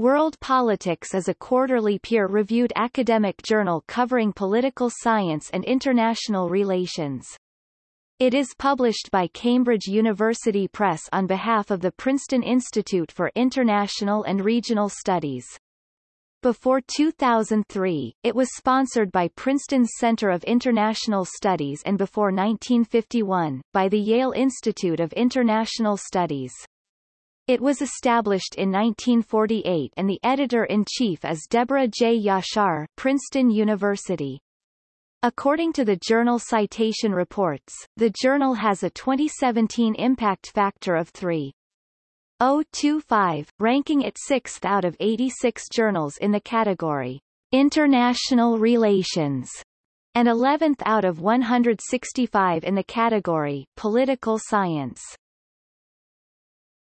World Politics is a quarterly peer-reviewed academic journal covering political science and international relations. It is published by Cambridge University Press on behalf of the Princeton Institute for International and Regional Studies. Before 2003, it was sponsored by Princeton's Center of International Studies and before 1951, by the Yale Institute of International Studies. It was established in 1948 and the editor-in-chief is Deborah J. Yashar, Princeton University. According to the journal Citation Reports, the journal has a 2017 impact factor of 3.025, ranking it 6th out of 86 journals in the category International Relations, and 11th out of 165 in the category Political Science.